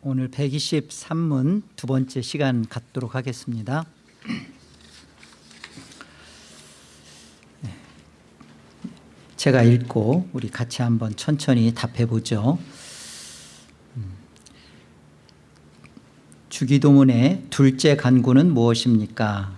오늘 123문 두 번째 시간 갖도록 하겠습니다. 네. 제가 읽고 우리 같이 한번 천천히 답해 보죠. 음. 주기도문의 둘째 간구는 무엇입니까?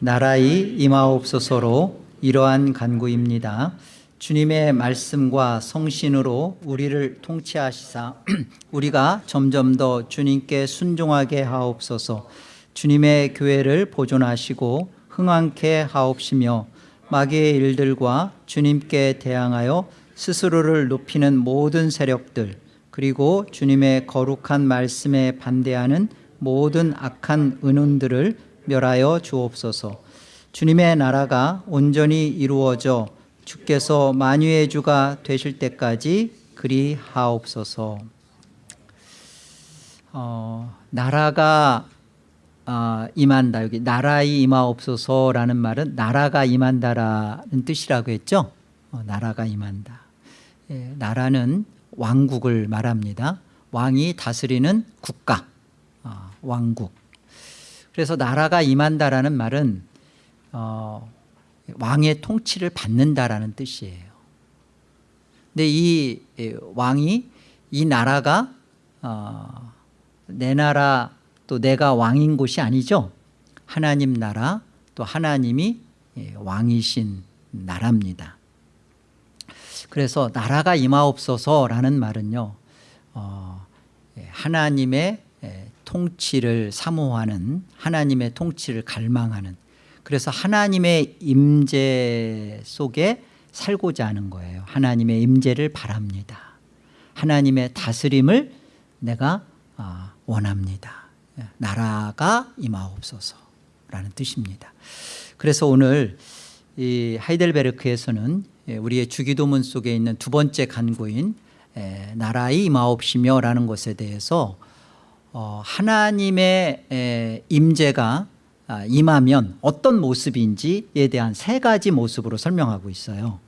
나라의 임하옵소서로 이러한 간구입니다. 주님의 말씀과 성신으로 우리를 통치하시사 우리가 점점 더 주님께 순종하게 하옵소서. 주님의 교회를 보존하시고 흥왕케 하옵시며 마귀의 일들과 주님께 대항하여 스스로를 높이는 모든 세력들 그리고 주님의 거룩한 말씀에 반대하는 모든 악한 은운들을 멸하여 주옵소서. 주님의 나라가 온전히 이루어져 주께서 만유의 주가 되실 때까지 그리 하옵소서. 어, 나라가 어, 임한다. 여기 나라의 임하옵소서라는 말은 나라가 임한다라는 뜻이라고 했죠? 어, 나라가 임한다. 예, 나라는 왕국을 말합니다. 왕이 다스리는 국가. 어, 왕국. 그래서 나라가 임한다라는 말은 어, 왕의 통치를 받는다라는 뜻이에요. 근데 이 왕이 이 나라가 어, 내 나라 또 내가 왕인 곳이 아니죠. 하나님 나라 또 하나님이 왕이신 나라입니다. 그래서 나라가 임하옵소서라는 말은요. 어, 하나님의 통치를 사모하는 하나님의 통치를 갈망하는 그래서 하나님의 임재 속에 살고자 하는 거예요. 하나님의 임재를 바랍니다. 하나님의 다스림을 내가 아, 원합니다. 나라가 임하옵소서라는 뜻입니다. 그래서 오늘 이 하이델베르크에서는 우리의 주기도문 속에 있는 두 번째 간구인 나라의 임하옵시며 라는 것에 대해서 어, 하나님의 임재가 아, 임하면 어떤 모습인지에 대한 세 가지 모습으로 설명하고 있어요.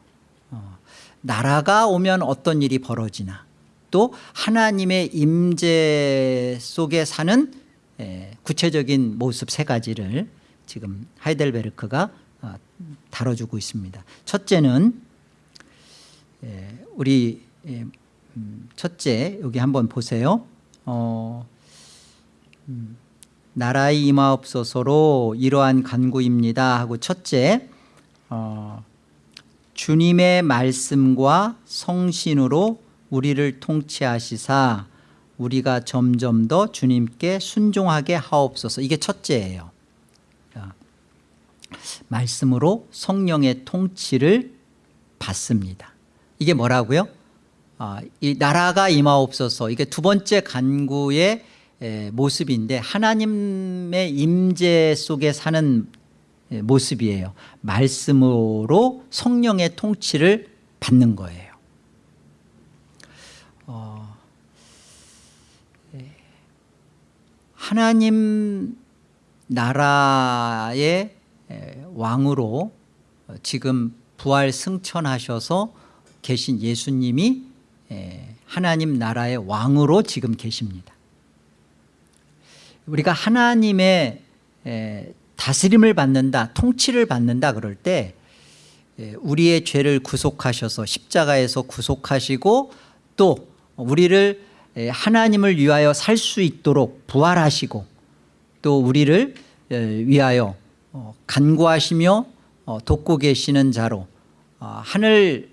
어, 나라가 오면 어떤 일이 벌어지나 또 하나님의 임재 속에 사는 구체적인 모습 세 가지를 지금 하이델베르크가 어, 다뤄주고 있습니다. 첫째는 우리 음, 첫째 여기 한번 보세요. 어, 음, 나라의 임하옵소서로 이러한 간구입니다 하고 첫째 어, 주님의 말씀과 성신으로 우리를 통치하시사 우리가 점점 더 주님께 순종하게 하옵소서. 이게 첫째예요. 말씀으로 성령의 통치를 받습니다. 이게 뭐라고요? 어, 이 나라가 임하옵소서. 이게 두 번째 간구의 모습인데 하나님의 임재 속에 사는 모습이에요. 말씀으로 성령의 통치를 받는 거예요. 어, 하나님 나라의 왕으로 지금 부활 승천하셔서 계신 예수님이 하나님 나라의 왕으로 지금 계십니다 우리가 하나님의 다스림을 받는다 통치를 받는다 그럴 때 우리의 죄를 구속하셔서 십자가에서 구속하시고 또 우리를 하나님을 위하여 살 수 있도록 부활하시고 또 우리를 위하여 어, 간구하시며 어, 돕고 계시는 자로 어, 하늘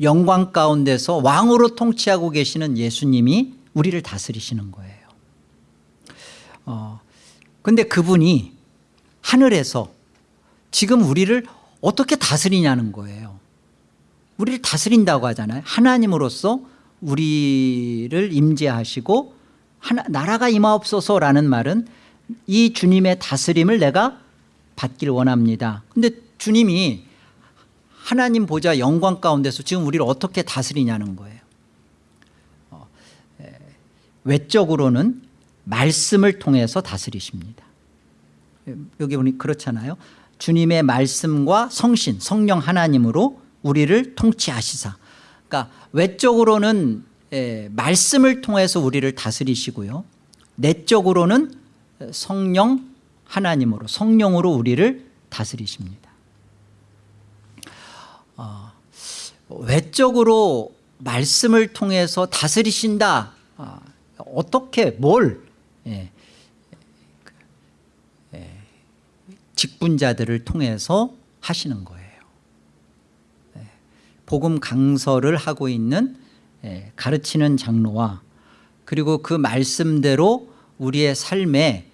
영광 가운데서 왕으로 통치하고 계시는 예수님이 우리를 다스리시는 거예요 어, 근데 그분이 하늘에서 지금 우리를 어떻게 다스리냐는 거예요. 우리를 다스린다고 하잖아요. 하나님으로서 우리를 임재하시고 하나, 나라가 임하옵소서라는 말은 이 주님의 다스림을 내가 받길 원합니다. 근데 주님이 하나님 보좌 영광 가운데서 지금 우리를 어떻게 다스리냐는 거예요. 어, 에, 외적으로는 말씀을 통해서 다스리십니다 여기 보니 그렇잖아요 주님의 말씀과 성신 성령 하나님으로 우리를 통치하시사 그러니까 외적으로는 에, 말씀을 통해서 우리를 다스리시고요. 내적으로는 성령 하나님으로 성령으로 우리를 다스리십니다. 어, 외적으로 말씀을 통해서 다스리신다. 아, 어떻게 뭘 예, 예, 직분자들을 통해서 하시는 거예요. 예, 복음 강서를 하고 있는 예, 가르치는 장로와 그리고 그 말씀대로 우리의 삶에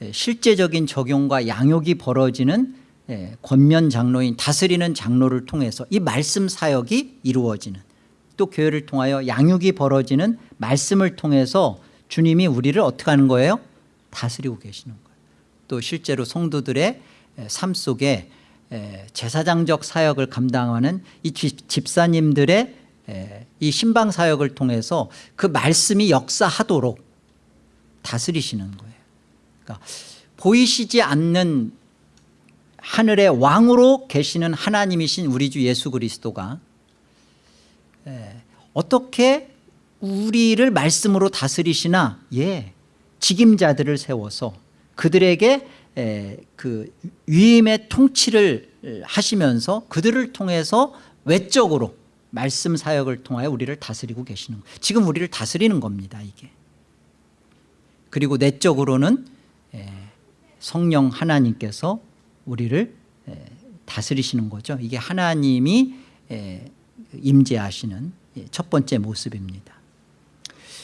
예, 실제적인 적용과 양육이 벌어지는 예, 권면 장로인 다스리는 장로를 통해서 이 말씀 사역이 이루어지는 또 교회를 통하여 양육이 벌어지는 말씀을 통해서 주님이 우리를 어떻게 하는 거예요? 다스리고 계시는 거예요. 또 실제로 성도들의 예, 삶 속에 예, 제사장적 사역을 감당하는 이 집- 집사님들의 예, 이 신방 사역을 통해서 그 말씀이 역사하도록 다스리시는 거예요. 그러니까 보이시지 않는 하늘의 왕으로 계시는 하나님이신 우리 주 예수 그리스도가 예, 어떻게 우리를 말씀으로 다스리시나 예 직임자들을 세워서 그들에게 에, 그 위임의 통치를 하시면서 그들을 통해서 외적으로 말씀 사역을 통하여 우리를 다스리고 계시는 거예요. 지금 우리를 다스리는 겁니다. 이게. 그리고 내적으로는 에, 성령 하나님께서 우리를 에, 다스리시는 거죠. 이게 하나님이 에, 임재하시는 예, 첫 번째 모습입니다.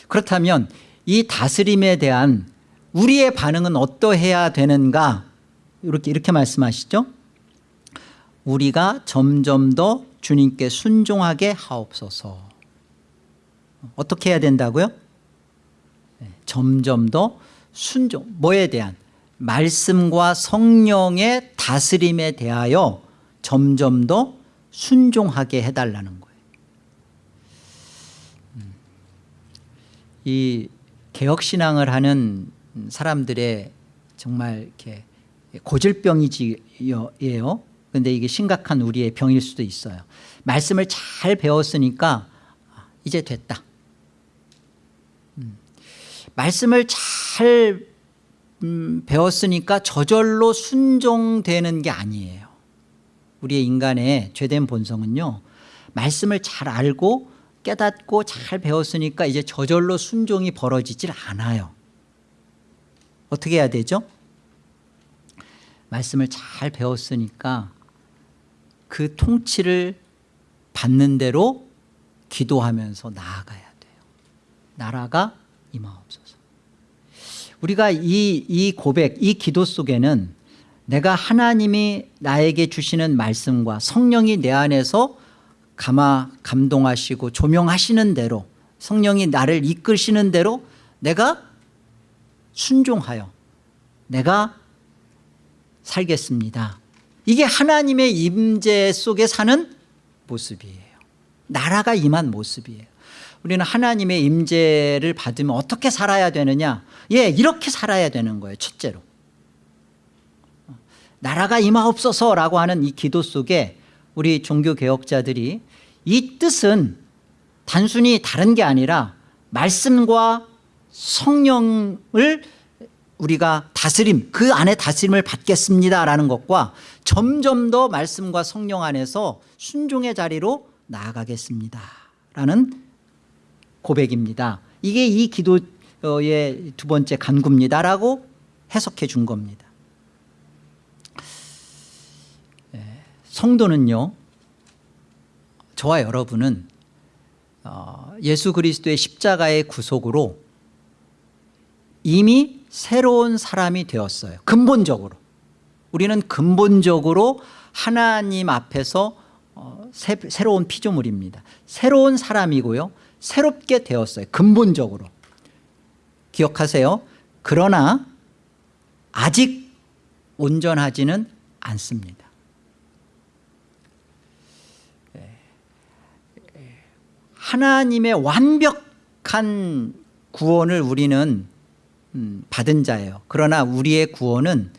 그렇다면 이 다스림에 대한 우리의 반응은 어떠해야 되는가 이렇게 이렇게 말씀하시죠. 우리가 점점 더 주님께 순종하게 하옵소서. 어떻게 해야 된다고요? 네, 점점 더 순종 뭐에 대한 말씀과 성령의 다스림에 대하여 점점 더 순종하게 해달라는 거예요. 음. 이 개혁신앙을 하는 사람들의 정말 이렇게 고질병이지요. 근데 이게 심각한 우리의 병일 수도 있어요. 말씀을 잘 배웠으니까 이제 됐다. 음. 말씀을 잘 음, 배웠으니까 저절로 순종되는 게 아니에요. 우리의 인간의 죄된 본성은요. 말씀을 잘 알고 깨닫고 잘 배웠으니까 이제 저절로 순종이 벌어지질 않아요. 어떻게 해야 되죠? 말씀을 잘 배웠으니까 그 통치를 받는 대로 기도하면서 나아가야 돼요. 나라가 임하옵소서. 우리가 이, 이 고백, 이 기도 속에는 내가 하나님이 나에게 주시는 말씀과 성령이 내 안에서 감화 감동하시고 조명하시는 대로 성령이 나를 이끄시는 대로 내가 순종하여 내가 살겠습니다. 이게 하나님의 임재 속에 사는 모습이에요. 나라가 임한 모습이에요. 우리는 하나님의 임재를 받으면 어떻게 살아야 되느냐? 예, 이렇게 살아야 되는 거예요. 첫째로. 나라가 임하옵소서라고 하는 이 기도 속에 우리 종교개혁자들이 이 뜻은 단순히 다른 게 아니라 말씀과 성령을 우리가 다스림 그 안에 다스림을 받겠습니다라는 것과 점점 더 말씀과 성령 안에서 순종의 자리로 나아가겠습니다 라는 고백입니다. 이게 이 기도의 두 번째 간구입니다라고 해석해 준 겁니다. 성도는요 저와 여러분은 어, 예수 그리스도의 십자가의 구속으로 이미 새로운 사람이 되었어요. 근본적으로. 우리는 근본적으로 하나님 앞에서 어, 새, 새로운 피조물입니다. 새로운 사람이고요. 새롭게 되었어요. 근본적으로. 기억하세요. 그러나 아직 온전하지는 않습니다 하나님의 완벽한 구원을 우리는 음, 받은 자예요. 그러나 우리의 구원은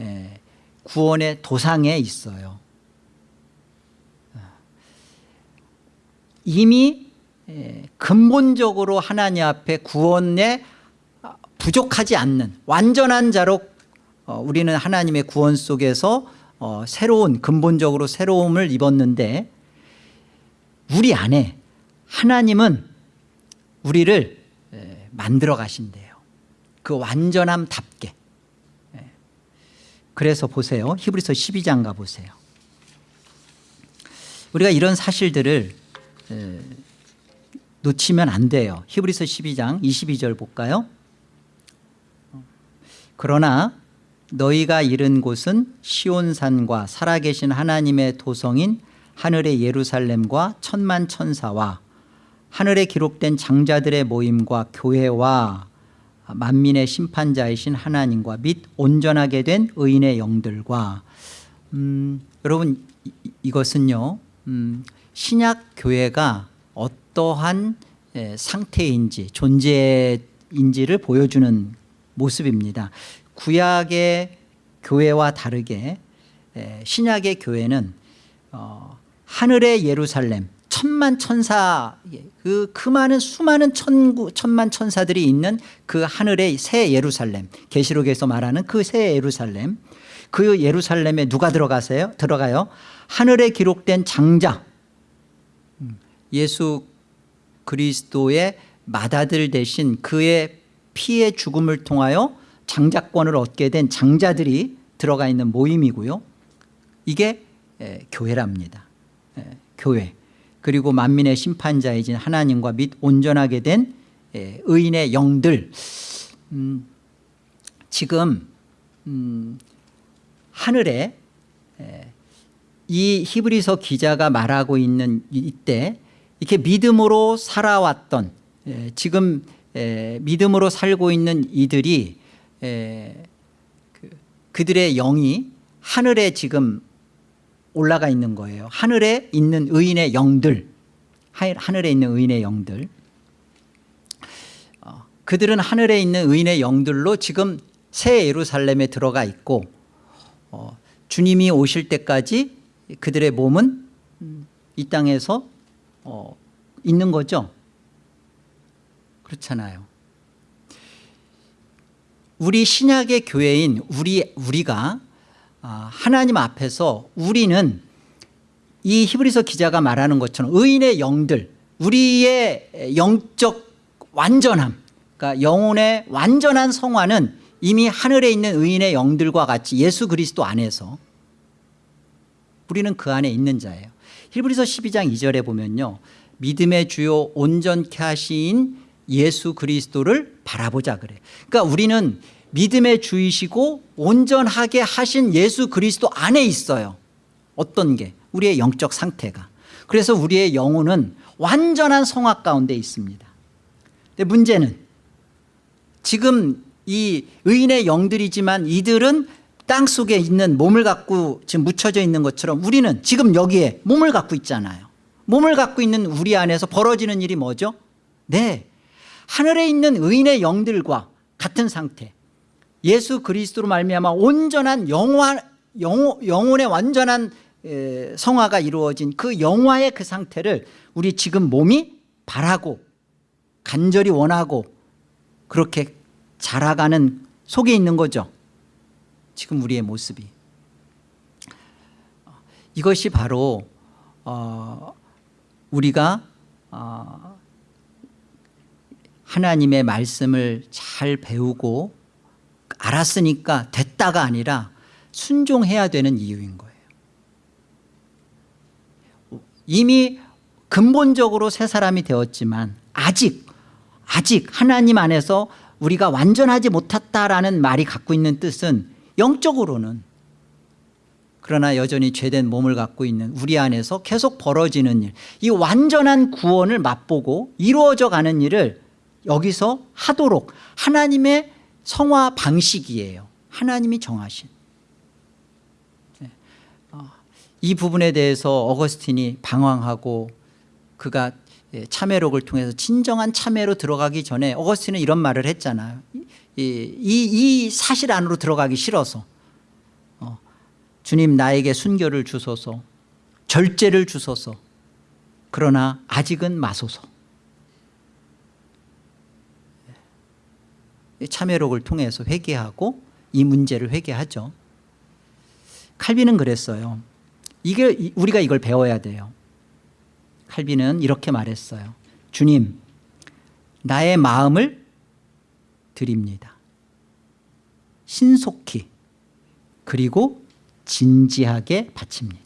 에, 구원의 도상에 있어요. 이미 에, 근본적으로 하나님 앞에 구원에 부족하지 않는 완전한 자로 어, 우리는 하나님의 구원 속에서 어, 새로운 근본적으로 새로움을 입었는데 우리 안에 하나님은 우리를 에, 만들어 가신대요. 그 완전함답게. 예. 그래서 보세요. 히브리서 12장 가보세요. 우리가 이런 사실들을 에, 놓치면 안 돼요. 히브리서 12장 22절 볼까요? 그러나 너희가 이른 곳은 시온산과 살아계신 하나님의 도성인 하늘의 예루살렘과 천만 천사와 하늘에 기록된 장자들의 모임과 교회와 만민의 심판자이신 하나님과 및 온전하게 된 의인의 영들과 음, 여러분 이- 이것은요 음, 신약 교회가 어떠한 에, 상태인지 존재인지를 보여주는 모습입니다. 구약의 교회와 다르게 에, 신약의 교회는 어, 하늘의 예루살렘 천만 천사 그, 그 많은 수많은 천구, 천만 천사들이 있는 그 하늘의 새 예루살렘 계시록에서 말하는 그 새 예루살렘. 그 예루살렘에 누가 들어가세요? 들어가요. 하늘에 기록된 장자. 음, 예수 그리스도의 맏아들 대신 그의 피의 죽음을 통하여 장자권을 얻게 된 장자들이 들어가 있는 모임이고요. 이게 에, 교회랍니다. 에, 교회 그리고 만민의 심판자이신 하나님과 및 온전하게 된 에, 의인의 영들. 음, 지금 음, 하늘에 에, 이 히브리서 기자가 말하고 있는 이때 이렇게 믿음으로 살아왔던 에, 지금 에, 믿음으로 살고 있는 이들이 에, 그, 그들의 영이 하늘에 지금 올라가 있는 거예요. 하늘에 있는 의인의 영들. 하- 하늘에 있는 의인의 영들. 어, 그들은 하늘에 있는 의인의 영들로 지금 새 예루살렘에 들어가 있고 어, 주님이 오실 때까지 그들의 몸은 음, 이 땅에서 어, 있는 거죠? 그렇잖아요. 우리 신약의 교회인 우리, 우리가 아, 하나님 앞에서 우리는 이 히브리서 기자가 말하는 것처럼 의인의 영들 우리의 영적 완전함 그러니까 영혼의 완전한 성화는 이미 하늘에 있는 의인의 영들과 같이 예수 그리스도 안에서 우리는 그 안에 있는 자예요. 히브리서 12장 2절에 보면요. 믿음의 주요 온전케 하신 예수 그리스도를 바라보자 그래. 그러니까 우리는 믿음의 주이시고 온전하게 하신 예수 그리스도 안에 있어요. 어떤 게? 우리의 영적 상태가. 그래서 우리의 영혼은 완전한 성악 가운데 있습니다. 근데 문제는 지금 이 의인의 영들이지만 이들은 땅 속에 있는 몸을 갖고 지금 묻혀져 있는 것처럼 우리는 지금 여기에 몸을 갖고 있잖아요. 몸을 갖고 있는 우리 안에서 벌어지는 일이 뭐죠? 네. 하늘에 있는 의인의 영들과 같은 상태 예수 그리스도로 말미암아 온전한 영화, 영, 영혼의 완전한 에, 성화가 이루어진 그 영화의 그 상태를 우리 지금 몸이 바라고 간절히 원하고 그렇게 자라가는 속에 있는 거죠. 지금 우리의 모습이. 이것이 바로 어, 우리가 어, 하나님의 말씀을 잘 배우고 알았으니까 됐다가 아니라 순종해야 되는 이유인 거예요. 이미 근본적으로 새 사람이 되었지만 아직 아직 하나님 안에서 우리가 완전하지 못했다라는 말이 갖고 있는 뜻은 영적으로는 그러나 여전히 죄된 몸을 갖고 있는 우리 안에서 계속 벌어지는 일, 이 완전한 구원을 맛보고 이루어져 가는 일을 여기서 하도록 하나님의 성화 방식이에요. 하나님이 정하신. 네. 어, 이 부분에 대해서 어거스틴이 방황하고 그가 예, 참회록을 통해서 진정한 참회로 들어가기 전에 어거스틴은 이런 말을 했잖아요. 이, 이, 이 사실 안으로 들어가기 싫어서 어, 주님 나에게 순교를 주소서 절제를 주소서 그러나 아직은 마소서 참회록을 통해서 회개하고 이 문제를 회개하죠. 칼빈은 그랬어요. 이게 우리가 이걸 배워야 돼요. 칼빈은 이렇게 말했어요. 주님, 나의 마음을 드립니다. 신속히 그리고 진지하게 바칩니다.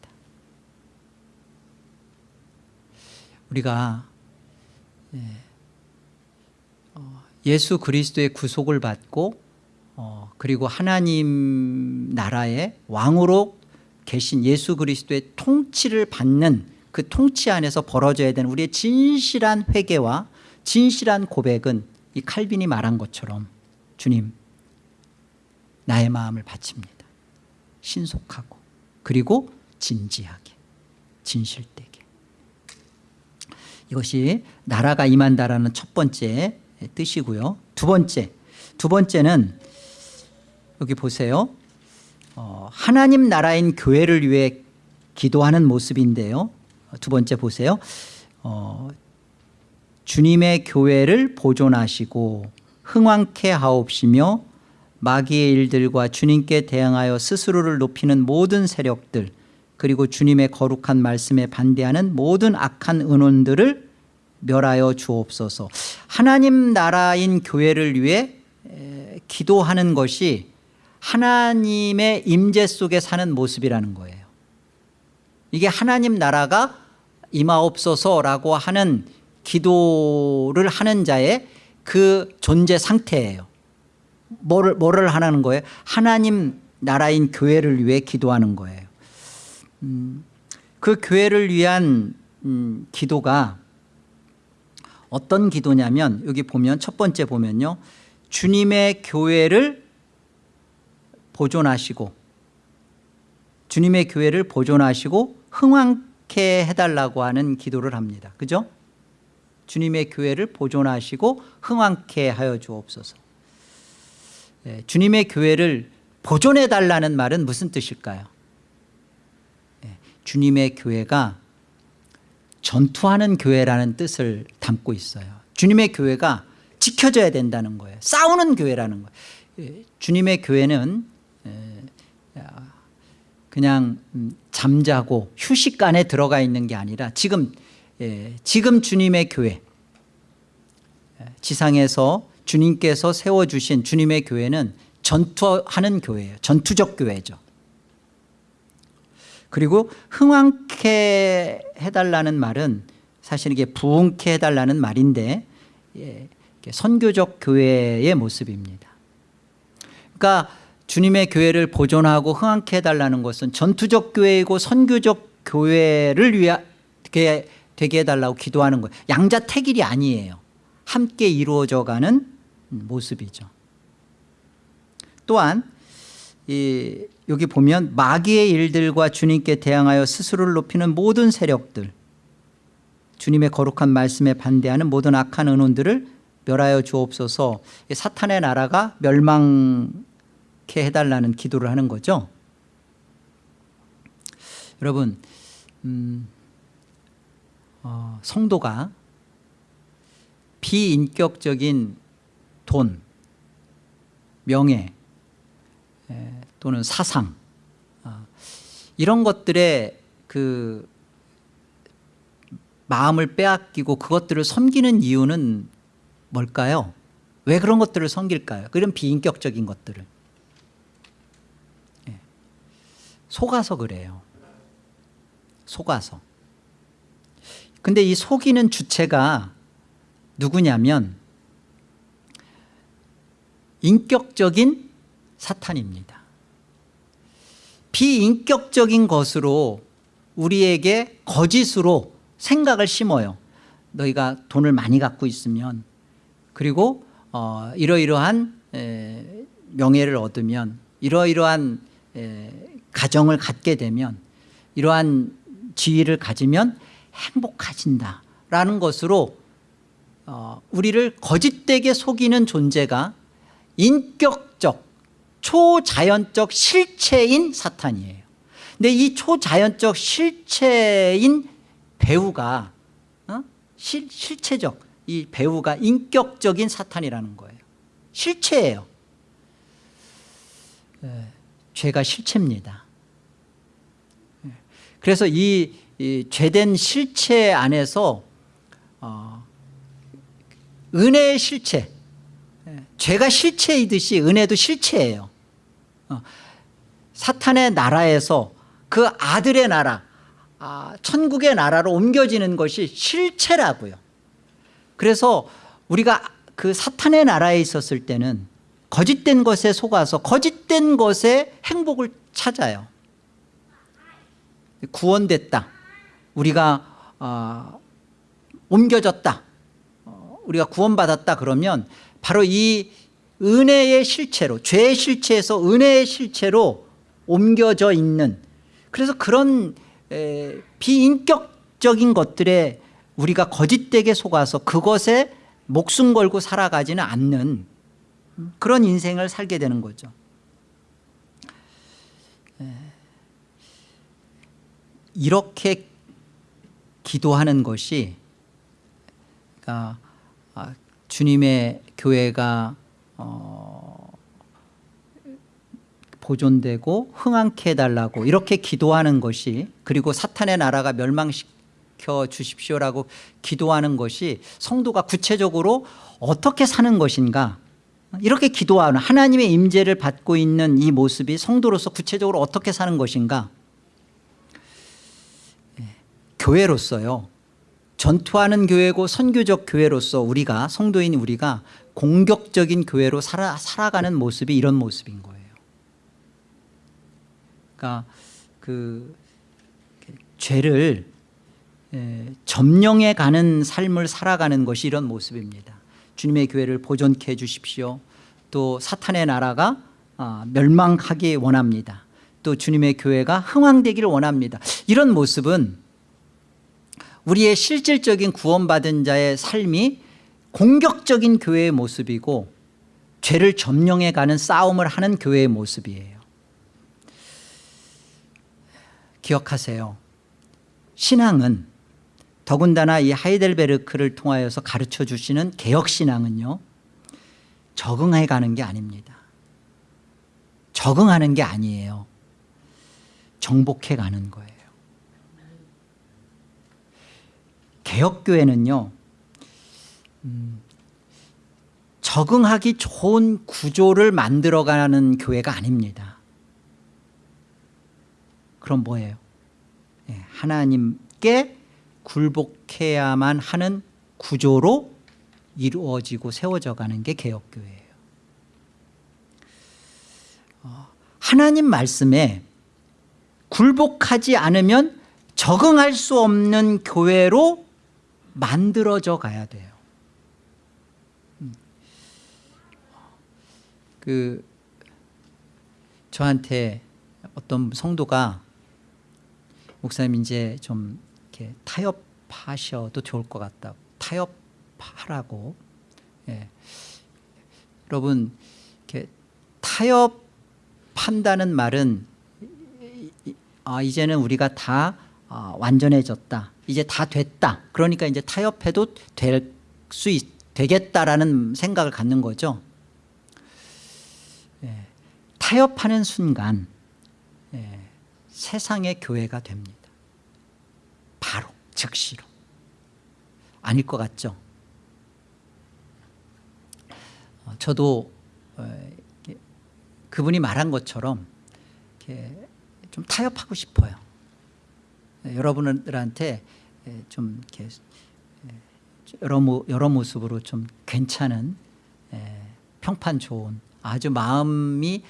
우리가 예수 그리스도의 구속을 받고 어, 그리고 하나님 나라의 왕으로 계신 예수 그리스도의 통치를 받는 그 통치 안에서 벌어져야 되는 우리의 진실한 회개와 진실한 고백은 이 칼빈이 말한 것처럼 주님 나의 마음을 바칩니다. 신속하고 그리고 진지하게 진실되게 이것이 나라가 임한다라는 첫 번째 뜻이고요. 두 번째 두 번째는 여기 보세요. 어, 하나님 나라인 교회를 위해 기도하는 모습인데요. 두 번째 보세요. 어, 주님의 교회를 보존하시고 흥왕케 하옵시며 마귀의 일들과 주님께 대항하여 스스로를 높이는 모든 세력들 그리고 주님의 거룩한 말씀에 반대하는 모든 악한 은원들을 멸하여 주옵소서. 하나님 나라인 교회를 위해 기도하는 것이 하나님의 임재 속에 사는 모습이라는 거예요. 이게 하나님 나라가 임하옵소서라고 하는 기도를 하는 자의 그 존재 상태예요. 뭐를, 뭐를 하는 거예요? 하나님 나라인 교회를 위해 기도하는 거예요. 음, 그 교회를 위한 음, 기도가 어떤 기도냐면 여기 보면 첫 번째 보면요 주님의 교회를 보존하시고 주님의 교회를 보존하시고 흥왕케 해달라고 하는 기도를 합니다 그죠? 주님의 교회를 보존하시고 흥왕케 하여 주옵소서 예, 주님의 교회를 보존해 달라는 말은 무슨 뜻일까요? 예, 주님의 교회가 전투하는 교회라는 뜻을 담고 있어요. 주님의 교회가 지켜져야 된다는 거예요. 싸우는 교회라는 거예요. 예, 주님의 교회는 그냥 음, 잠자고 휴식간에 들어가 있는 게 아니라 지금 지금 주님의 교회 지상에서 주님께서 세워주신 주님의 교회는 전투하는 교회예요. 전투적 교회죠 그리고 흥왕케 해달라는 말은 사실 이게 부흥케 해달라는 말인데 예, 선교적 교회의 모습입니다. 그러니까 주님의 교회를 보존하고 흥왕케 해달라는 것은 전투적 교회이고 선교적 교회를 위하게 되게 해달라고 기도하는 거예요. 양자택일이 아니에요. 함께 이루어져가는 모습이죠. 또한 이 여기 보면 마귀의 일들과 주님께 대항하여 스스로를 높이는 모든 세력들 주님의 거룩한 말씀에 반대하는 모든 악한 은혼들을 멸하여 주옵소서. 사탄의 나라가 멸망케 해달라는 기도를 하는 거죠. 여러분 음, 어, 성도가 비인격적인 돈, 명예 또는 사상 아, 이런 것들에 그 마음을 빼앗기고 그것들을 섬기는 이유는 뭘까요? 왜 그런 것들을 섬길까요? 그런 비인격적인 것들을 예. 속아서 그래요 속아서 근데 이 속이는 주체가 누구냐면 인격적인 사탄입니다. 비인격적인 것으로 우리에게 거짓으로 생각을 심어요. 너희가 돈을 많이 갖고 있으면 그리고 어, 이러이러한 에, 명예를 얻으면 이러이러한 에, 가정을 갖게 되면 이러한 지위를 가지면 행복해진다라는 것으로 어, 우리를 거짓되게 속이는 존재가 인격적 초자연적 실체인 사탄이에요 근데 이 초자연적 실체인 배우가 어? 실, 실체적 이 배우가 인격적인 사탄이라는 거예요 실체예요. 예, 죄가 실체입니다. 예, 그래서 이, 이 죄된 실체 안에서 어, 은혜의 실체, 예, 죄가 실체이듯이 은혜도 실체예요. 어, 사탄의 나라에서 그 아들의 나라, 아, 천국의 나라로 옮겨지는 것이 실체라고요. 그래서 우리가 그 사탄의 나라에 있었을 때는 거짓된 것에 속아서 거짓된 것에 행복을 찾아요. 구원됐다. 우리가 어, 옮겨졌다. 어, 우리가 구원받았다 그러면 바로 이 은혜의 실체로 죄의 실체에서 은혜의 실체로 옮겨져 있는 그래서 그런 에, 비인격적인 것들에 우리가 거짓되게 속아서 그것에 목숨 걸고 살아가지는 않는 그런 인생을 살게 되는 거죠. 에, 이렇게 기도하는 것이 그러니까 아, 주님의 교회가 어, 보존되고 흥황케 해달라고 이렇게 기도하는 것이 그리고 사탄의 나라가 멸망시켜 주십시오라고 기도하는 것이 성도가 구체적으로 어떻게 사는 것인가? 이렇게 기도하는 하나님의 임재를 받고 있는 이 모습이 성도로서 구체적으로 어떻게 사는 것인가? 예, 교회로서요. 전투하는 교회고 선교적 교회로서 우리가 성도인 우리가 공격적인 교회로 살아, 살아가는 모습이 이런 모습인 거예요. 그러니까 그 죄를 에, 점령해 가는 삶을 살아가는 것이 이런 모습입니다. 주님의 교회를 보존케 해 주십시오. 또 사탄의 나라가 아, 멸망하기 원합니다. 또 주님의 교회가 흥왕되기를 원합니다. 이런 모습은 우리의 실질적인 구원받은 자의 삶이 공격적인 교회의 모습이고 죄를 점령해 가는 싸움을 하는 교회의 모습이에요. 기억하세요. 신앙은 더군다나 이 하이델베르크를 통하여서 가르쳐 주시는 개혁신앙은요 적응해 가는 게 아닙니다. 적응하는 게 아니에요. 정복해 가는 거예요. 개혁교회는요 음, 적응하기 좋은 구조를 만들어가는 교회가 아닙니다. 그럼 뭐예요? 예, 하나님께 굴복해야만 하는 구조로 이루어지고 세워져 가는 게 개혁교회예요. 어, 하나님 말씀에 굴복하지 않으면 적응할 수 없는 교회로 만들어져 가야 돼요 음. 그 저한테 어떤 성도가 목사님 이제 좀 이렇게 타협하셔도 좋을 것 같다 타협하라고 예. 여러분 이렇게 타협한다는 말은 아, 이제는 우리가 다 아, 완전해졌다 이제 다 됐다 그러니까 이제 타협해도 될 수 되겠다라는 생각을 갖는 거죠 예. 타협하는 순간 예. 세상의 교회가 됩니다. 바로 즉시로. 아닐 것 같죠? 어, 저도 어, 그분이 말한 것처럼 좀 타협하고 싶어요. 예, 여러분들한테 예, 좀 이렇게 예, 여러, 모, 여러 모습으로 좀 괜찮은 평판 좋은 아주 마음이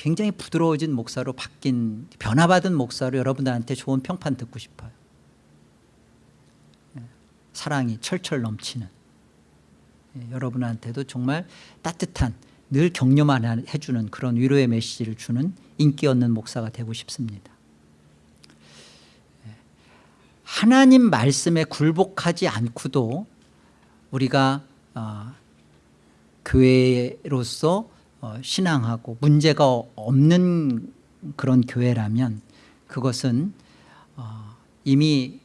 굉장히 부드러워진 목사로 바뀐 변화받은 목사로 여러분들한테 좋은 평판 듣고 싶어요. 사랑이 철철 넘치는. 여러분한테도 정말 따뜻한 늘 격려만 해주는 그런 위로의 메시지를 주는 인기 없는 목사가 되고 싶습니다. 하나님 말씀에 굴복하지 않고도 우리가 어, 교회로서 어, 신앙하고 문제가 없는 그런 교회라면 그것은 어, 이미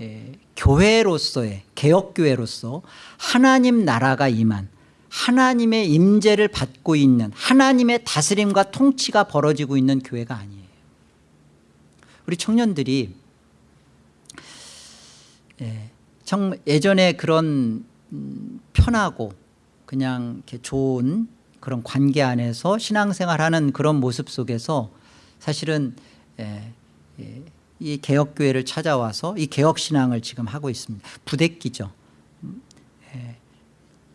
에, 교회로서의 개혁교회로서 하나님 나라가 임한 하나님의 임재를 받고 있는 하나님의 다스림과 통치가 벌어지고 있는 교회가 아니에요. 우리 청년들이 예, 정, 예전에 그런 음, 편하고 그냥 좋은 그런 관계 안에서 신앙생활하는 그런 모습 속에서 사실은 예, 예, 이 개혁교회를 찾아와서 이 개혁신앙을 지금 하고 있습니다 부대끼죠 음, 예,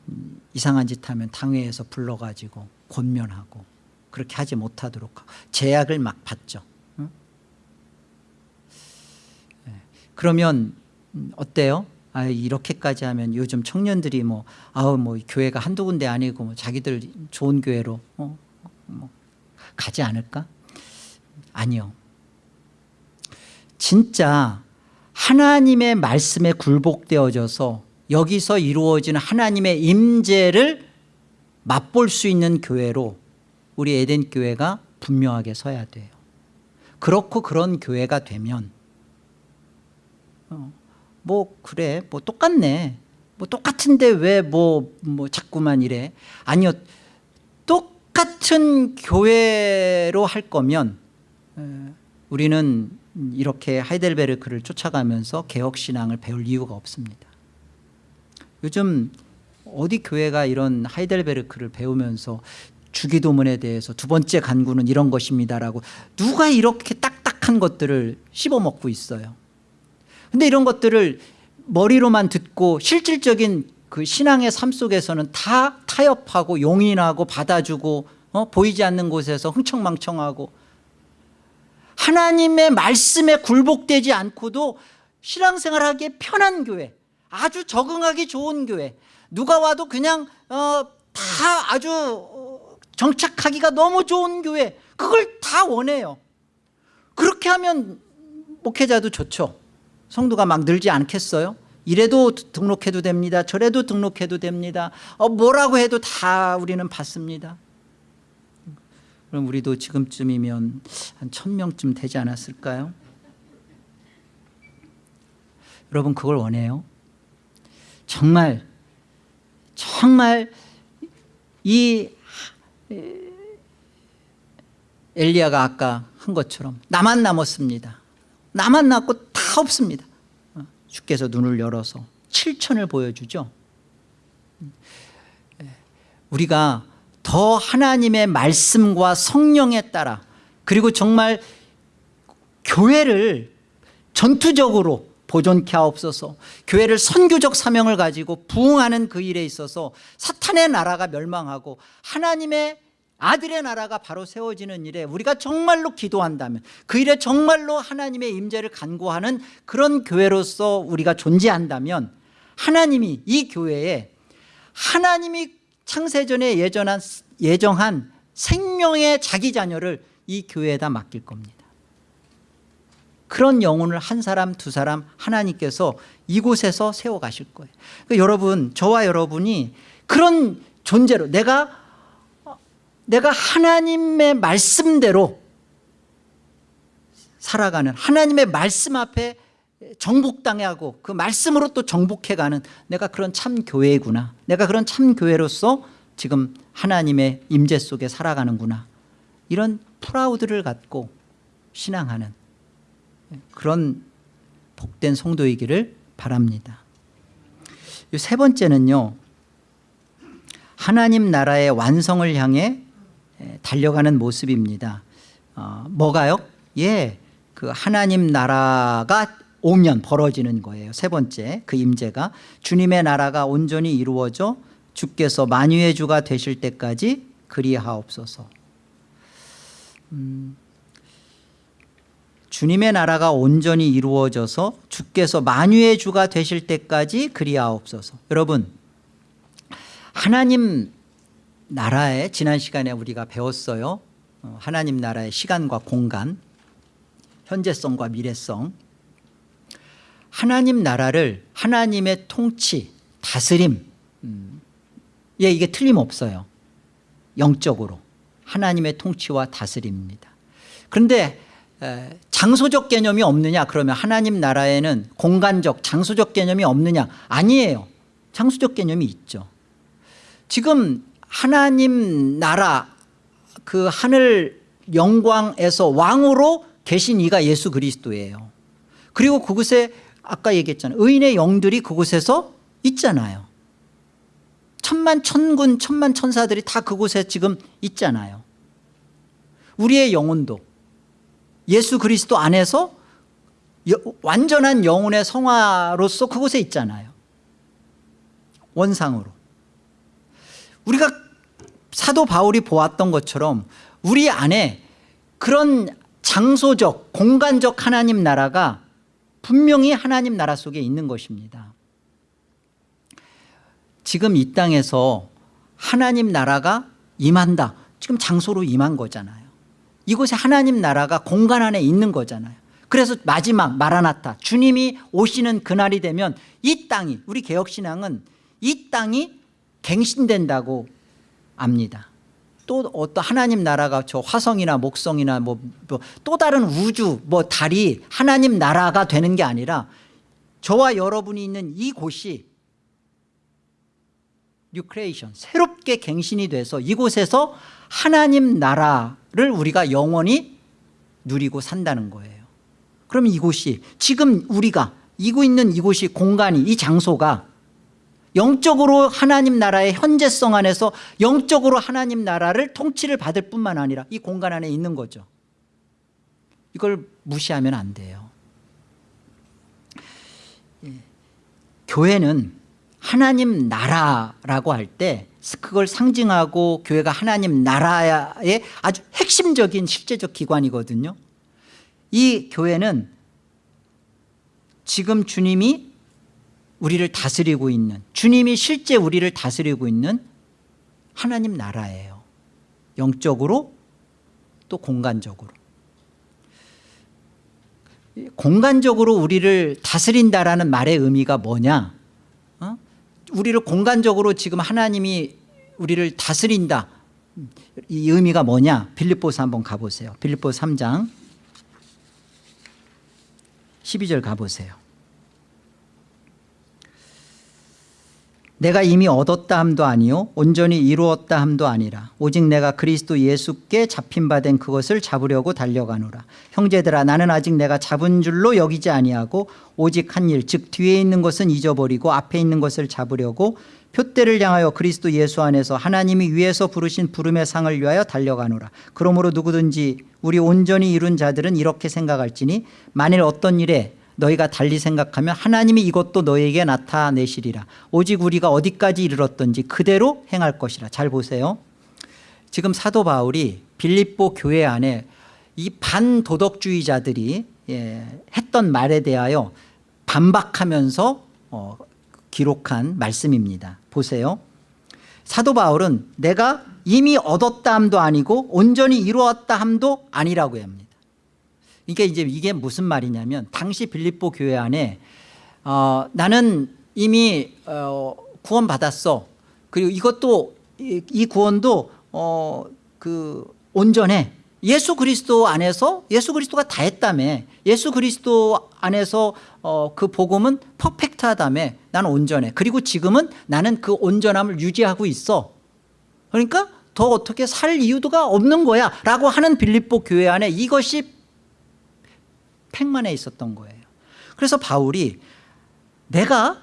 음, 이상한 짓 하면 당회에서 불러가지고 권면하고 그렇게 하지 못하도록 제약을 막 받죠 응? 예, 그러면 음, 어때요? 아 이렇게까지 하면 요즘 청년들이 뭐 아우 뭐 교회가 한두 군데 아니고 뭐 자기들 좋은 교회로 어, 뭐 가지 않을까? 아니요. 진짜 하나님의 말씀에 굴복되어져서 여기서 이루어지는 하나님의 임재를 맛볼 수 있는 교회로 우리 에덴 교회가 분명하게 서야 돼요. 그렇고 그런 교회가 되면 어, 뭐 그래 뭐 똑같네. 뭐 똑같은데 왜뭐뭐 자꾸만 이래? 아니요 똑같은 교회로 할 거면 에, 우리는 이렇게 하이델베르크를 쫓아가면서 개혁신앙을 배울 이유가 없습니다. 요즘 어디 교회가 이런 하이델베르크를 배우면서 주기도문에 대해서 두 번째 간구는 이런 것입니다라고 누가 이렇게 딱딱한 것들을 씹어먹고 있어요 근데 이런 것들을 머리로만 듣고 실질적인 그 신앙의 삶 속에서는 다 타협하고 용인하고 받아주고 어? 보이지 않는 곳에서 흥청망청하고 하나님의 말씀에 굴복되지 않고도 신앙생활하기에 편한 교회 아주 적응하기 좋은 교회 누가 와도 그냥 어, 다 아주 어, 정착하기가 너무 좋은 교회 그걸 다 원해요 그렇게 하면 목회자도 좋죠 성도가 막 늘지 않겠어요? 이래도 등록해도 됩니다. 저래도 등록해도 됩니다. 어, 뭐라고 해도 다 우리는 받습니다. 그럼 우리도 지금쯤이면 한 천명쯤 되지 않았을까요? 여러분 그걸 원해요? 정말 정말 이 엘리야가 아까 한 것처럼 나만 남았습니다. 나만 남고 다 없습니다. 주께서 눈을 열어서 7천을 보여주죠. 우리가 더 하나님의 말씀과 성령에 따라 그리고 정말 교회를 전투적으로 보존케 하옵소서 교회를 선교적 사명을 가지고 부흥하는 그 일에 있어서 사탄의 나라가 멸망하고 하나님의 아들의 나라가 바로 세워지는 일에 우리가 정말로 기도한다면 그 일에 정말로 하나님의 임재를 간구하는 그런 교회로서 우리가 존재한다면 하나님이 이 교회에 하나님이 창세전에 예전한, 예정한 생명의 자기 자녀를 이 교회에다 맡길 겁니다. 그런 영혼을 한 사람 두 사람 하나님께서 이곳에서 세워가실 거예요. 그러니까 여러분 저와 여러분이 그런 존재로 내가 내가 하나님의 말씀대로 살아가는 하나님의 말씀 앞에 정복당하고 그 말씀으로 또 정복해가는 내가 그런 참 교회구나. 내가 그런 참 교회로서 지금 하나님의 임재 속에 살아가는구나. 이런 프라우드를 갖고 신앙하는 그런 복된 성도이기를 바랍니다. 세 번째는요. 하나님 나라의 완성을 향해 달려가는 모습입니다. 어, 뭐가요? 예, 그 하나님 나라가 오면 벌어지는 거예요. 세 번째 그 임재가 주님의 나라가 온전히 이루어져 주께서 만유의 주가 되실 때까지 그리하옵소서. 음, 주님의 나라가 온전히 이루어져서 주께서 만유의 주가 되실 때까지 그리하옵소서. 여러분 하나님 나라에 지난 시간에 우리가 배웠어요. 어, 하나님 나라의 시간과 공간 현재성과 미래성. 하나님 나라를 하나님의 통치 다스림 음, 예 이게 틀림없어요. 영적으로. 하나님의 통치와 다스림입니다. 그런데 장소적 개념이 없느냐? 그러면 하나님 나라에는 공간적 장소적 개념이 없느냐? 아니에요. 장소적 개념이 있죠. 지금 하나님 나라 그 하늘 영광에서 왕으로 계신 이가 예수 그리스도예요. 그리고 그곳에 아까 얘기했잖아요. 의인의 영들이 그곳에서 있잖아요. 천만 천군 천만 천사들이 다 그곳에 지금 있잖아요. 우리의 영혼도 예수 그리스도 안에서 여- 완전한 영혼의 성화로서 그곳에 있잖아요. 원상으로 우리가 사도 바울이 보았던 것처럼 우리 안에 그런 장소적 공간적 하나님 나라가 분명히 하나님 나라 속에 있는 것입니다. 지금 이 땅에서 하나님 나라가 임한다. 지금 장소로 임한 거잖아요. 이곳에 하나님 나라가 공간 안에 있는 거잖아요. 그래서 마지막 마라나타 주님이 오시는 그날이 되면 이 땅이 우리 개혁신앙은 이 땅이 갱신된다고 압니다. 또 어떤 하나님 나라가 저 화성이나 목성이나 뭐 또 다른 우주 뭐 달이 하나님 나라가 되는 게 아니라 저와 여러분이 있는 이곳이 뉴크레이션 새롭게 갱신이 돼서 이곳에서 하나님 나라를 우리가 영원히 누리고 산다는 거예요. 그럼 이곳이 지금 우리가 이고 있는 이곳이 공간이 이 장소가 영적으로 하나님 나라의 현재성 안에서 영적으로 하나님 나라를 통치를 받을 뿐만 아니라 이 공간 안에 있는 거죠. 이걸 무시하면 안 돼요. 예. 교회는 하나님 나라라고 할 때 그걸 상징하고 교회가 하나님 나라의 아주 핵심적인 실제적 기관이거든요. 이 교회는 지금 주님이 우리를 다스리고 있는 주님이 실제 우리를 다스리고 있는 하나님 나라예요. 영적으로 또 공간적으로. 공간적으로 우리를 다스린다라는 말의 의미가 뭐냐? 어? 우리를 공간적으로 지금 하나님이 우리를 다스린다. 이 의미가 뭐냐? 빌립보서 한번 가보세요. 빌립보 3장 12절 가보세요 내가 이미 얻었다 함도 아니요 온전히 이루었다 함도 아니라 오직 내가 그리스도 예수께 잡힌 바 된 그것을 잡으려고 달려가노라. 형제들아 나는 아직 내가 잡은 줄로 여기지 아니하고 오직 한 일 즉 뒤에 있는 것은 잊어버리고 앞에 있는 것을 잡으려고 표대를 향하여 그리스도 예수 안에서 하나님이 위에서 부르신 부름의 상을 위하여 달려가노라. 그러므로 누구든지 우리 온전히 이룬 자들은 이렇게 생각할지니 만일 어떤 일에 너희가 달리 생각하면 하나님이 이것도 너희에게 나타내시리라. 오직 우리가 어디까지 이르렀던지 그대로 행할 것이라. 잘 보세요. 지금 사도 바울이 빌립보 교회 안에 이 반도덕주의자들이 예, 했던 말에 대하여 반박하면서 어, 기록한 말씀입니다. 보세요. 사도 바울은 내가 이미 얻었다 함도 아니고 온전히 이루었다 함도 아니라고 합니다 그러니까 이제 이게 무슨 말이냐면 당시 빌립보 교회 안에 어, 나는 이미 어, 구원 받았어. 그리고 이것도 이, 이 구원도 어, 그 온전해. 예수 그리스도 안에서 예수 그리스도가 다 했다며. 예수 그리스도 안에서 어, 그 복음은 퍼펙트하다며. 나는 온전해. 그리고 지금은 나는 그 온전함을 유지하고 있어. 그러니까 더 어떻게 살 이유가 없는 거야. 라고 하는 빌립보 교회 안에 이것이 팽만해 있었던 거예요. 그래서 바울이 내가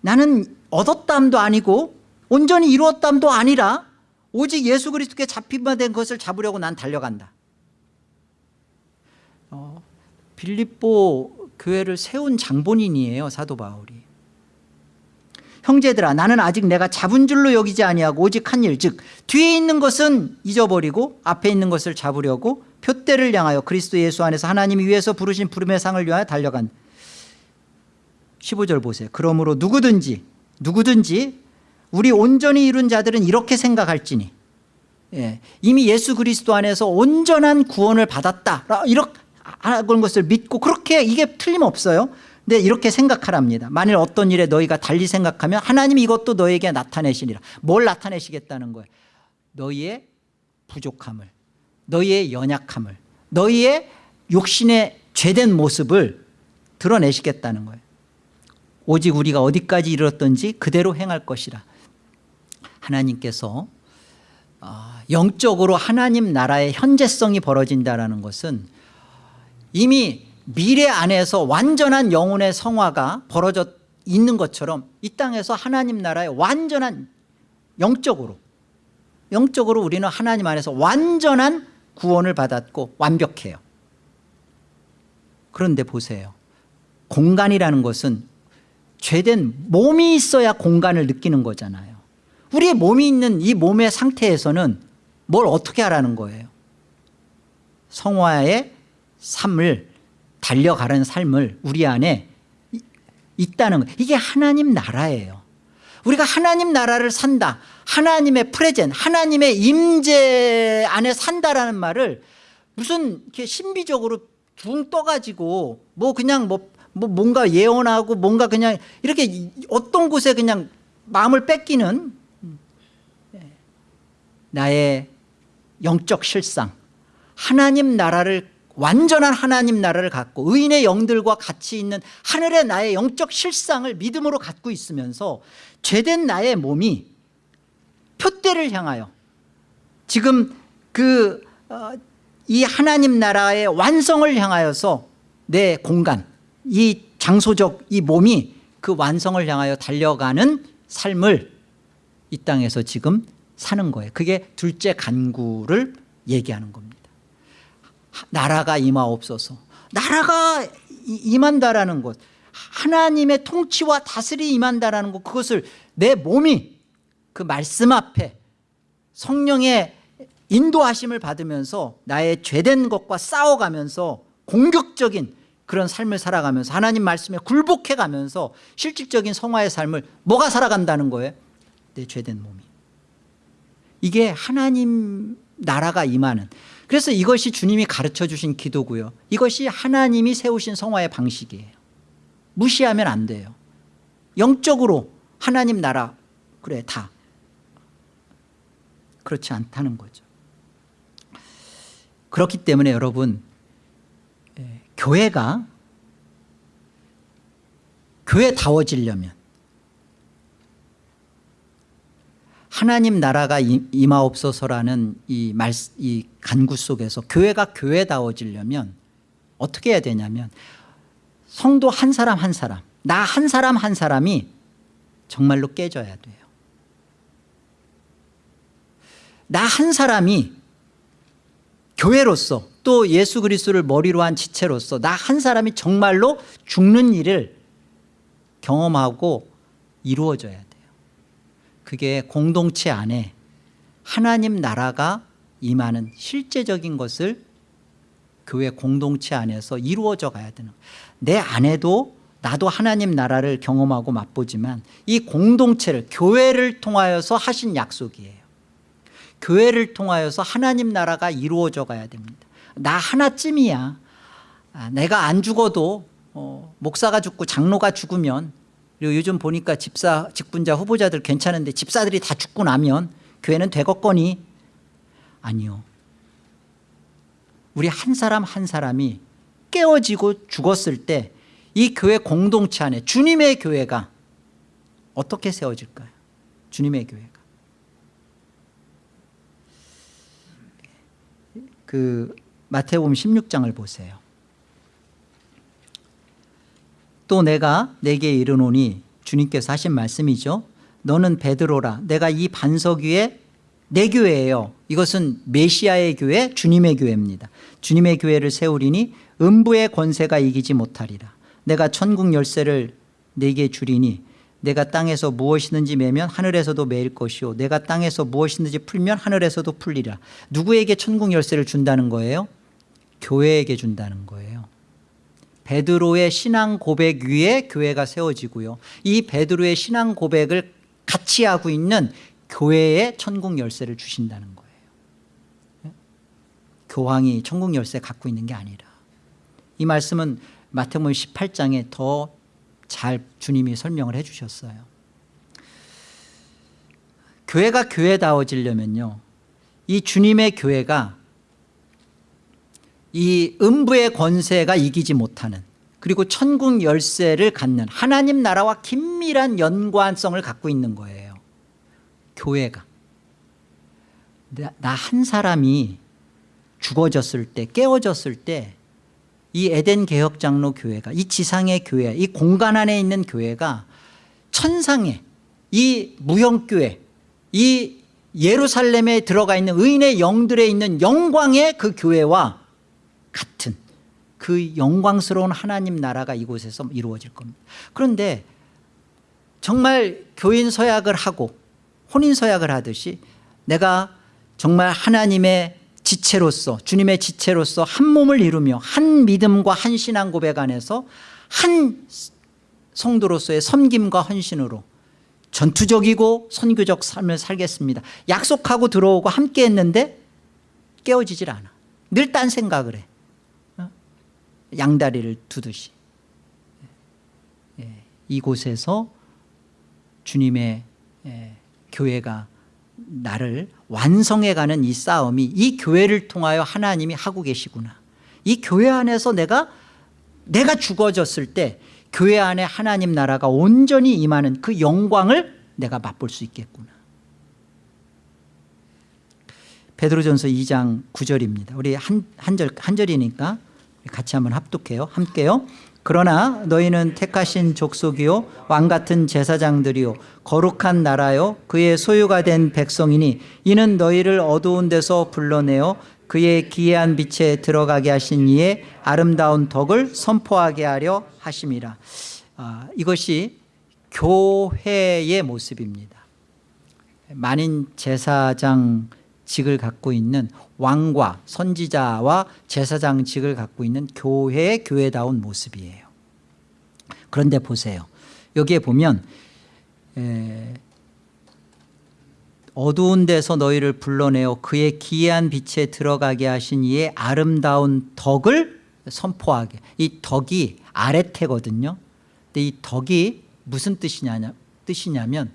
나는 얻었담도 아니고 온전히 이루었담도 아니라 오직 예수 그리스도께 잡힌 바 된 것을 잡으려고 난 달려간다. 어, 빌립보 교회를 세운 장본인이에요 사도 바울이. 형제들아 나는 아직 내가 잡은 줄로 여기지 아니하고 오직 한 일 즉 뒤에 있는 것은 잊어버리고 앞에 있는 것을 잡으려고 표대를 향하여 그리스도 예수 안에서 하나님이 위에서 부르신 부름의 상을 위하여 달려간 15절 보세요. 그러므로 누구든지 누구든지 우리 온전히 이룬 자들은 이렇게 생각할지니 예, 이미 예수 그리스도 안에서 온전한 구원을 받았다. 이렇게 하는 것을 믿고 그렇게 이게 틀림없어요. 근데 이렇게 생각하랍니다. 만일 어떤 일에 너희가 달리 생각하면 하나님이 이것도 너에게 나타내시리라. 뭘 나타내시겠다는 거예요? 너희의 부족함을 너희의 연약함을 너희의 욕심의 죄된 모습을 드러내시겠다는 거예요. 오직 우리가 어디까지 이르렀던지 그대로 행할 것이라. 하나님께서 아, 영적으로 하나님 나라의 현재성이 벌어진다는 것은 이미 미래 안에서 완전한 영혼의 성화가 벌어져 있는 것처럼 이 땅에서 하나님 나라의 완전한 영적으로 영적으로 우리는 하나님 안에서 완전한 구원을 받았고 완벽해요. 그런데 보세요. 공간이라는 것은 죄된 몸이 있어야 공간을 느끼는 거잖아요. 우리의 몸이 있는 이 몸의 상태에서는 뭘 어떻게 하라는 거예요? 성화의 삶을 달려가는 삶을 우리 안에 이- 있다는 거. 이게 하나님 나라예요. 우리가 하나님 나라를 산다 하나님의 프레젠 하나님의 임재 안에 산다라는 말을 무슨 이렇게 신비적으로 둥 떠가지고 뭐 그냥 뭐, 뭐 뭔가 예언하고 뭔가 그냥 이렇게 이- 어떤 곳에 그냥 마음을 뺏기는 예, 나의 영적 실상. 하나님 나라를 완전한 하나님 나라를 갖고 의인의 영들과 같이 있는 하늘의 나의 영적 실상을 믿음으로 갖고 있으면서 죄된 나의 몸이 표대를 향하여 지금 그 이 하나님 나라의 완성을 향하여서 내 공간 이 장소적 이 몸이 그 완성을 향하여 달려가는 삶을 이 땅에서 지금 사는 거예요. 그게 둘째 간구를 얘기하는 겁니다. 나라가 임하옵소서. 나라가 이- 임한다라는 것 하나님의 통치와 다스리 임한다라는 것 그것을 내 몸이 그 말씀 앞에 성령의 인도하심을 받으면서 나의 죄된 것과 싸워가면서 공격적인 그런 삶을 살아가면서 하나님 말씀에 굴복해가면서 실질적인 성화의 삶을 뭐가 살아간다는 거예요? 내 죄된 몸이. 이게 하나님 나라가 임하는. 그래서 이것이 주님이 가르쳐 주신 기도고요. 이것이 하나님이 세우신 성화의 방식이에요. 무시하면 안 돼요. 영적으로 하나님 나라 그래 다 그렇지 않다는 거죠. 그렇기 때문에 여러분 예, 교회가 교회다워지려면 하나님 나라가 임- 임하옵소서라는 이, 말, 이 간구 속에서 교회가 교회다워지려면 어떻게 해야 되냐면 성도 한 사람 한 사람 나 한 사람 한 사람이 정말로 깨져야 돼요 나 한 사람이 교회로서 또 예수 그리스도를 머리로 한 지체로서 나 한 사람이 정말로 죽는 일을 경험하고 이루어져야 돼요 그게 공동체 안에 하나님 나라가 임하는 실제적인 것을 교회 공동체 안에서 이루어져 가야 되는. 내 안에도 나도 하나님 나라를 경험하고 맛보지만 이 공동체를 교회를 통하여서 하신 약속이에요 교회를 통하여서 하나님 나라가 이루어져 가야 됩니다. 나 하나쯤이야. 아, 내가 안 죽어도 어, 목사가 죽고 장로가 죽으면 그리고 요즘 보니까 집사 직분자 후보자들 괜찮은데 집사들이 다 죽고 나면 교회는 되겠거니? 아니요. 우리 한 사람 한 사람이 깨어지고 죽었을 때 이 교회 공동체 안에 주님의 교회가 어떻게 세워질까요? 주님의 교회가 그 마태복음 16장을 보세요. 또 내가 내게 이르노니 주님께서 하신 말씀이죠. 너는 베드로라. 내가 이 반석 위에 내 교회예요. 이것은 메시아의 교회 주님의 교회입니다. 주님의 교회를 세우리니 음부의 권세가 이기지 못하리라. 내가 천국 열쇠를 내게 주리니 내가 땅에서 무엇이든지 매면 하늘에서도 매일 것이요 내가 땅에서 무엇이든지 풀면 하늘에서도 풀리라. 누구에게 천국 열쇠를 준다는 거예요? 교회에게 준다는 거예요. 베드로의 신앙 고백 위에 교회가 세워지고요. 이 베드로의 신앙 고백을 같이 하고 있는 교회에 천국 열쇠를 주신다는 거예요. 교황이 천국 열쇠 갖고 있는 게 아니라. 이 말씀은 마태복음 18장에 더 잘 주님이 설명을 해 주셨어요. 교회가 교회다워지려면요 이 주님의 교회가 이 음부의 권세가 이기지 못하는 그리고 천국 열쇠를 갖는 하나님 나라와 긴밀한 연관성을 갖고 있는 거예요. 교회가. 나한 사람이 죽어졌을 때 깨어졌을 때 이 에덴 개혁 장로 교회가 이 지상의 교회 이 공간 안에 있는 교회가 천상의 이 무형교회 이 예루살렘에 들어가 있는 의인의 영들에 있는 영광의 그 교회와 같은 그 영광스러운 하나님 나라가 이곳에서 이루어질 겁니다. 그런데 정말 교인 서약을 하고 혼인 서약을 하듯이 내가 정말 하나님의 지체로서 주님의 지체로서 한 몸을 이루며 한 믿음과 한 신앙 고백 안에서 한 성도로서의 섬김과 헌신으로 전투적이고 선교적 삶을 살겠습니다. 약속하고 들어오고 함께 했는데 깨어지질 않아. 늘 딴 생각을 해. 어? 양다리를 두듯이. 예, 이곳에서 주님의 예, 교회가 나를 완성해가는 이 싸움이 이 교회를 통하여 하나님이 하고 계시구나. 이 교회 안에서 내가 내가 죽어졌을 때 교회 안에 하나님 나라가 온전히 임하는 그 영광을 내가 맛볼 수 있겠구나. 베드로전서 2장 9절입니다. 우리 한, 한, 절, 한 절이니까 같이 한번 합독해요. 함께요 그러나 너희는 택하신 족속이요 왕 같은 제사장들이요 거룩한 나라요 그의 소유가 된 백성이니 이는 너희를 어두운 데서 불러내어 그의 기이한 빛에 들어가게 하신 이의 아름다운 덕을 선포하게 하려 하심이라. 아, 이것이 교회의 모습입니다. 만인 제사장 직을 갖고 있는 왕과 선지자와 제사장 직을 갖고 있는 교회의 교회다운 모습이에요. 그런데 보세요. 여기에 보면 에, 어두운 데서 너희를 불러내어 그의 기이한 빛에 들어가게 하신 이의 아름다운 덕을 선포하게. 이 덕이 아래태거든요. 근데 이 덕이 무슨 뜻이냐, 뜻이냐면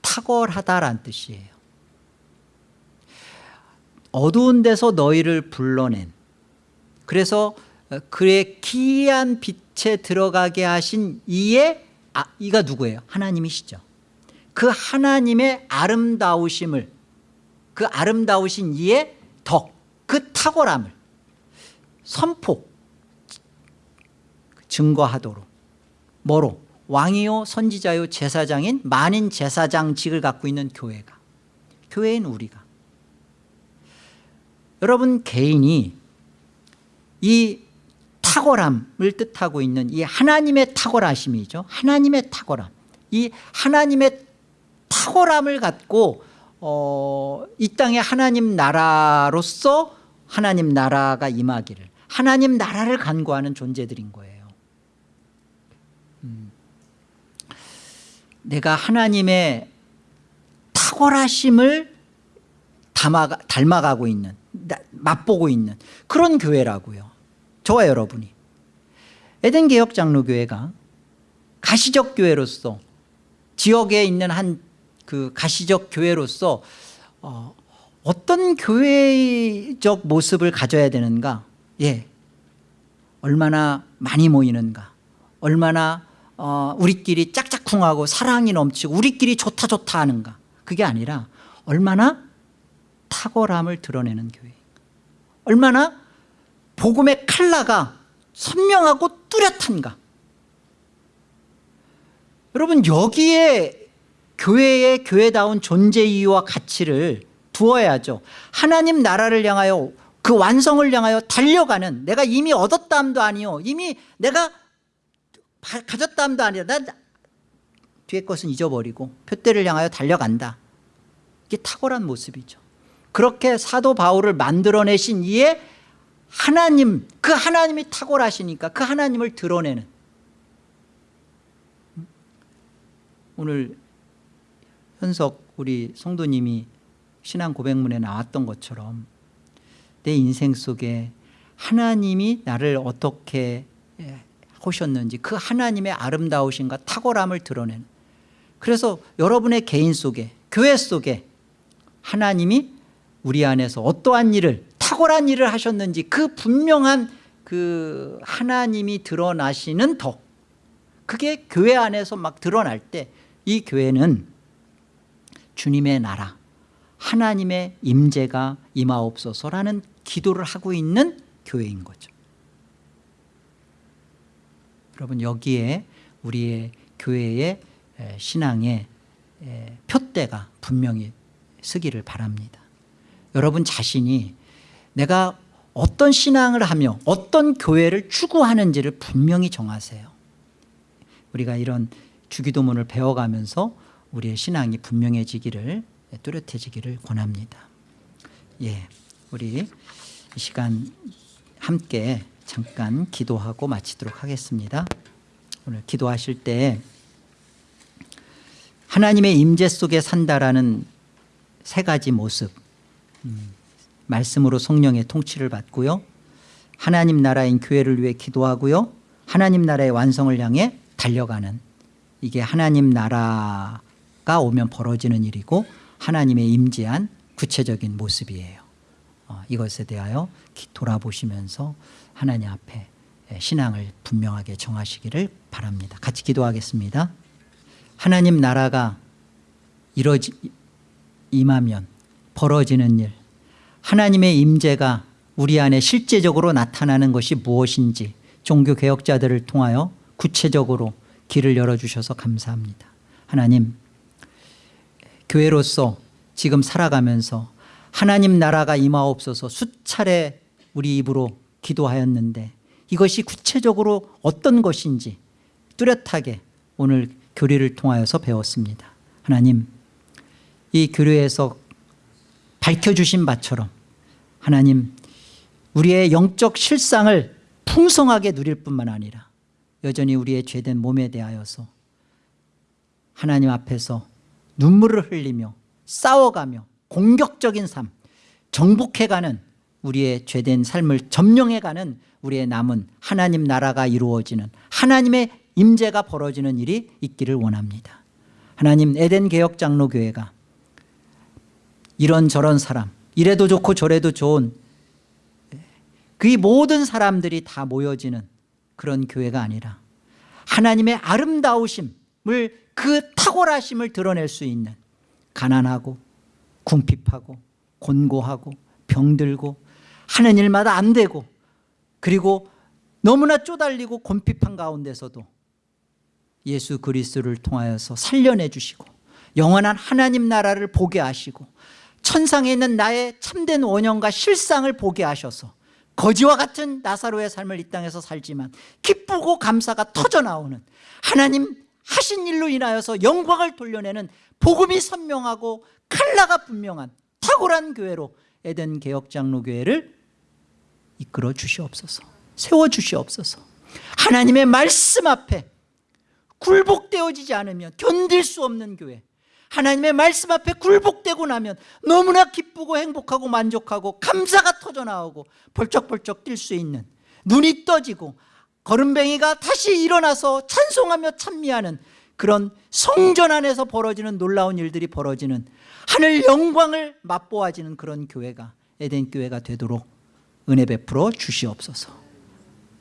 탁월하다란 뜻이에요 어두운 데서 너희를 불러낸. 그래서 그의 기이한 빛에 들어가게 하신 이의 아, 이가 누구예요? 하나님이시죠. 그 하나님의 아름다우심을 그 아름다우신 이의 덕, 그 탁월함을 선포 증거하도록. 뭐로? 왕이요 선지자요 제사장인 만인 제사장직을 갖고 있는 교회가. 교회인 우리가 여러분 개인이 이 탁월함을 뜻하고 있는 이 하나님의 탁월하심이죠. 하나님의 탁월함. 이 하나님의 탁월함을 갖고 어, 이 땅에 하나님 나라로서 하나님 나라가 임하기를 하나님 나라를 간구하는 존재들인 거예요. 음. 내가 하나님의 탁월하심을 담아가, 닮아가고 있는 맛보고 있는 그런 교회라고요. 저와 여러분이. 에덴 개혁 장로교회가 가시적 교회로서 지역에 있는 한 그 가시적 교회로서 어, 어떤 교회적 모습을 가져야 되는가? 예. 얼마나 많이 모이는가? 얼마나 어, 우리끼리 짝짝쿵하고 사랑이 넘치고 우리끼리 좋다 좋다 하는가? 그게 아니라 얼마나 탁월함을 드러내는 교회 얼마나 복음의 칼라가 선명하고 뚜렷한가. 여러분 여기에 교회의 교회다운 존재 이유와 가치를 두어야죠. 하나님 나라를 향하여 그 완성을 향하여 달려가는 내가 이미 얻었다 함도 아니요 이미 내가 가졌다 함도 아니라 난 뒤에 것은 잊어버리고 표대를 향하여 달려간다. 이게 탁월한 모습이죠 그렇게 사도 바울을 만들어내신 이에 하나님 그 하나님이 탁월하시니까 그 하나님을 드러내는. 오늘 현석 우리 성도님이 신앙 고백문에 나왔던 것처럼 내 인생 속에 하나님이 나를 어떻게 하셨는지 그 하나님의 아름다우신과 탁월함을 드러내는. 그래서 여러분의 개인 속에 교회 속에 하나님이 우리 안에서 어떠한 일을 탁월한 일을 하셨는지 그 분명한 그 하나님이 드러나시는 덕. 그게 교회 안에서 막 드러날 때 이 교회는 주님의 나라 하나님의 임재가 임하옵소서라는 기도를 하고 있는 교회인 거죠. 여러분 여기에 우리의 교회의 에, 신앙의 에, 표대가 분명히 쓰기를 바랍니다 여러분 자신이 내가 어떤 신앙을 하며 어떤 교회를 추구하는지를 분명히 정하세요. 우리가 이런 주기도문을 배워가면서 우리의 신앙이 분명해지기를 뚜렷해지기를 권합니다. 예, 우리 이 시간 함께 잠깐 기도하고 마치도록 하겠습니다. 오늘 기도하실 때 하나님의 임재 속에 산다라는 세 가지 모습 음, 말씀으로 성령의 통치를 받고요. 하나님 나라인 교회를 위해 기도하고요. 하나님 나라의 완성을 향해 달려가는 이게 하나님 나라가 오면 벌어지는 일이고 하나님의 임재한 구체적인 모습이에요. 어, 이것에 대하여 기- 돌아보시면서 하나님 앞에 신앙을 분명하게 정하시기를 바랍니다. 같이 기도하겠습니다. 하나님 나라가 이뤄지, 임하면 벌어지는 일. 하나님의 임재가 우리 안에 실제적으로 나타나는 것이 무엇인지 종교개혁자들을 통하여 구체적으로 길을 열어주셔서 감사합니다. 하나님 교회로서 지금 살아가면서 하나님 나라가 임하옵소서 수차례 우리 입으로 기도하였는데 이것이 구체적으로 어떤 것인지 뚜렷하게 오늘 교리를 통하여서 배웠습니다. 하나님 이 교류에서 밝혀주신 바처럼 하나님 우리의 영적 실상을 풍성하게 누릴 뿐만 아니라 여전히 우리의 죄된 몸에 대하여서 하나님 앞에서 눈물을 흘리며 싸워가며 공격적인 삶 정복해가는 우리의 죄된 삶을 점령해가는 우리의 남은 하나님 나라가 이루어지는 하나님의 임재가 벌어지는 일이 있기를 원합니다. 하나님 에덴 개혁 장로교회가 이런저런 사람 이래도 좋고 저래도 좋은 그 모든 사람들이 다 모여지는 그런 교회가 아니라 하나님의 아름다우심을 그 탁월하심을 드러낼 수 있는 가난하고 궁핍하고 곤고하고 병들고 하는 일마다 안 되고 그리고 너무나 쪼달리고 곤핍한 가운데서도 예수 그리스도를 통하여서 살려내 주시고 영원한 하나님 나라를 보게 하시고 천상에 있는 나의 참된 원형과 실상을 보게 하셔서 거지와 같은 나사로의 삶을 이 땅에서 살지만 기쁘고 감사가 터져나오는 하나님 하신 일로 인하여서 영광을 돌려내는 복음이 선명하고 칼라가 분명한 탁월한 교회로 에덴 개혁장로교회를 이끌어 주시옵소서 세워 주시옵소서. 하나님의 말씀 앞에 굴복되어지지 않으면 견딜 수 없는 교회 하나님의 말씀 앞에 굴복되고 나면 너무나 기쁘고 행복하고 만족하고 감사가 터져나오고 벌쩍벌쩍 뛸 수 있는 눈이 떠지고 거름뱅이가 다시 일어나서 찬송하며 찬미하는 그런 성전 안에서 벌어지는 놀라운 일들이 벌어지는 하늘 영광을 맛보아지는 그런 교회가 에덴 교회가 되도록 은혜 베풀어 주시옵소서.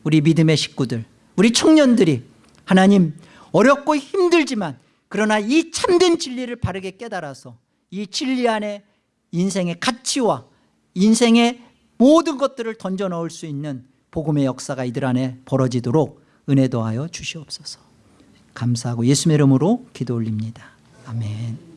우리 믿음의 식구들 우리 청년들이 하나님 어렵고 힘들지만 그러나 이 참된 진리를 바르게 깨달아서 이 진리 안에 인생의 가치와 인생의 모든 것들을 던져 넣을 수 있는 복음의 역사가 이들 안에 벌어지도록 은혜 더하여 주시옵소서. 감사하고 예수의 이름으로 기도 올립니다. 아멘